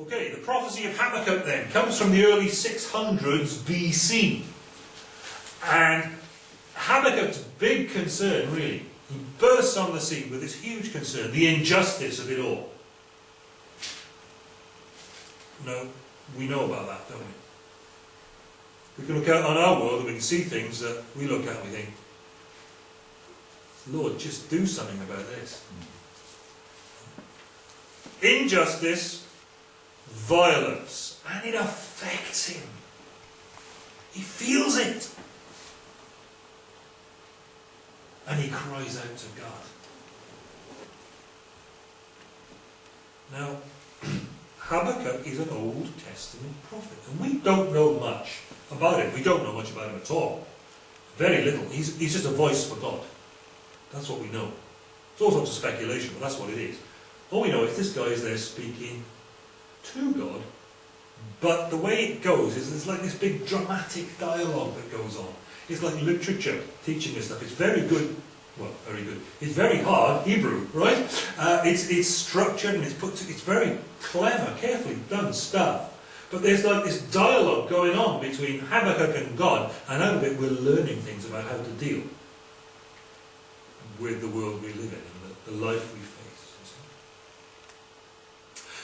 Okay, the prophecy of Habakkuk then comes from the early 600s BC. And Habakkuk's big concern, really, he bursts on the scene with this huge concern, the injustice of it all. No, we know about that, don't we? We can look out on our world and we can see things that we look at and we think, Lord, just do something about this. Mm. Injustice, violence, and it affects him. He feels it. And he cries out to God. Now, Habakkuk is an Old Testament prophet, and we don't know much about him. We don't know much about him at all. Very little. He's, he's just a voice for God. That's what we know. It's all sorts of speculation, but that's what it is. All we know is this guy is there speaking to God, but the way it goes is there's like this big dramatic dialogue that goes on. It's like literature teaching us stuff. It's very good well, very good. It's very hard, Hebrew, right? Uh, it's, it's structured and it's put to, it's very clever, carefully done stuff. But there's like this dialogue going on between Habakkuk and God, and out of it we're learning things about how to deal with the world we live in and the, the life we.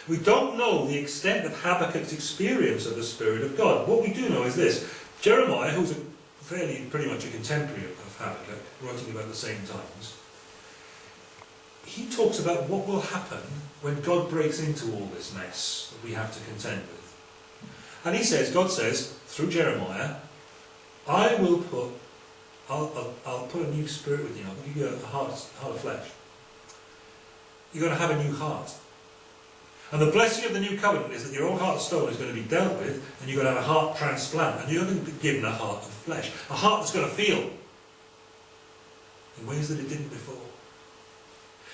We don't know the extent of Habakkuk's experience of the Spirit of God. What we do know is this. Jeremiah, who's a fairly pretty much a contemporary of Habakkuk, writing about the same times, he talks about what will happen when God breaks into all this mess that we have to contend with. And he says, God says, through Jeremiah, I will put, I'll, I'll, I'll put a new spirit within you. I'll give you a heart, heart of flesh. You're going to have a new heart. And the blessing of the new covenant is that your old heart of stone is going to be dealt with, and you're going to have a heart transplant, and you're going to be given a heart of flesh. A heart that's going to feel in ways that it didn't before.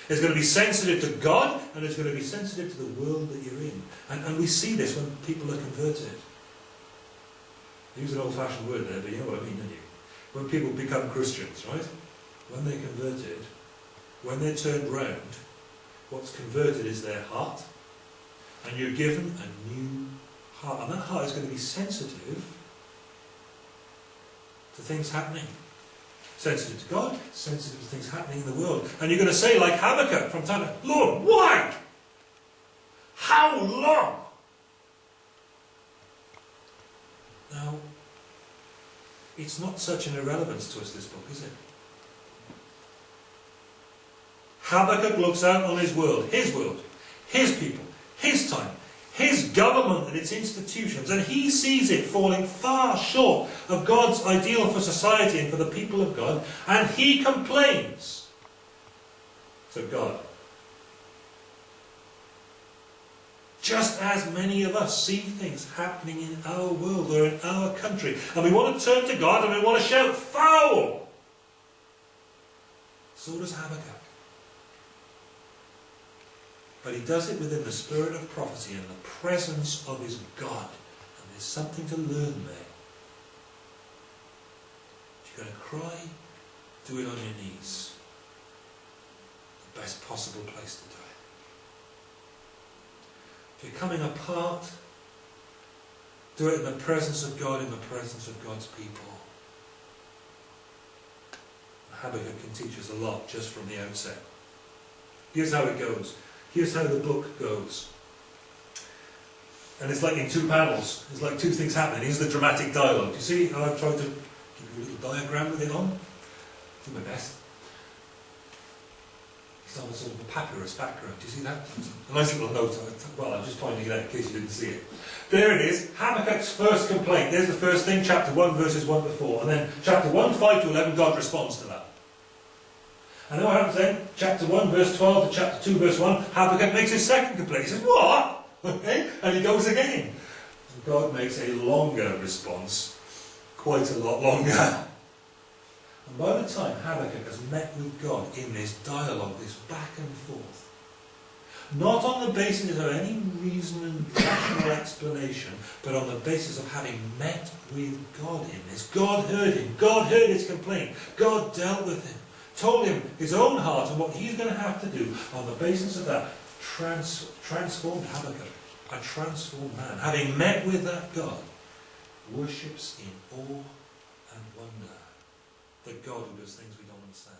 It's going to be sensitive to God, and it's going to be sensitive to the world that you're in. And, and we see this when people are converted. I use an old-fashioned word there, but you know what I mean, don't you? When people become Christians, right? When they're converted, when they're turned round, what's converted is their heart, and you're given a new heart. And that heart is going to be sensitive to things happening. Sensitive to God, sensitive to things happening in the world. And you're going to say, like Habakkuk from time Lord, why? How long? Now, it's not such an irrelevance to us, this book, is it? Habakkuk looks out on his world, his world, his people, his time, his government and its institutions, and he sees it falling far short of God's ideal for society and for the people of God, and he complains to God. Just as many of us see things happening in our world or in our country, and we want to turn to God and we want to shout, foul! So does Habakkuk. But he does it within the spirit of prophecy and the presence of his God. And there's something to learn there. If you're going to cry, do it on your knees. The best possible place to do it. If you're coming apart, do it in the presence of God, in the presence of God's people. Habakkuk can teach us a lot just from the outset. Here's how it goes. Here's how the book goes. And it's like in two panels. It's like two things happening. Here's the dramatic dialogue. Do you see how I've tried to give you a little diagram with it on? Do my best. A sort of a papyrus background. Do you see that? A nice little note. Well, I'm just pointing it out in case you didn't see it. There it is. Habakkuk's first complaint. There's the first thing, chapter 1, verses 1 to 4. And then chapter 1, 5 to 11, God responds to that. And then what happens then? Chapter 1, verse 12 to chapter 2, verse 1, Habakkuk makes his second complaint. He says, What? Okay? And he goes again. God makes a longer response, quite a lot longer. And by the time Habakkuk has met with God in this dialogue, this back and forth, not on the basis of any reason and rational explanation, but on the basis of having met with God in this. God heard him. God heard his complaint. God dealt with him told him his own heart and what he's going to have to do on the basis of that trans transformed Habakkuk. a transformed man, having met with that God, worships in awe and wonder the God who does things we don't understand.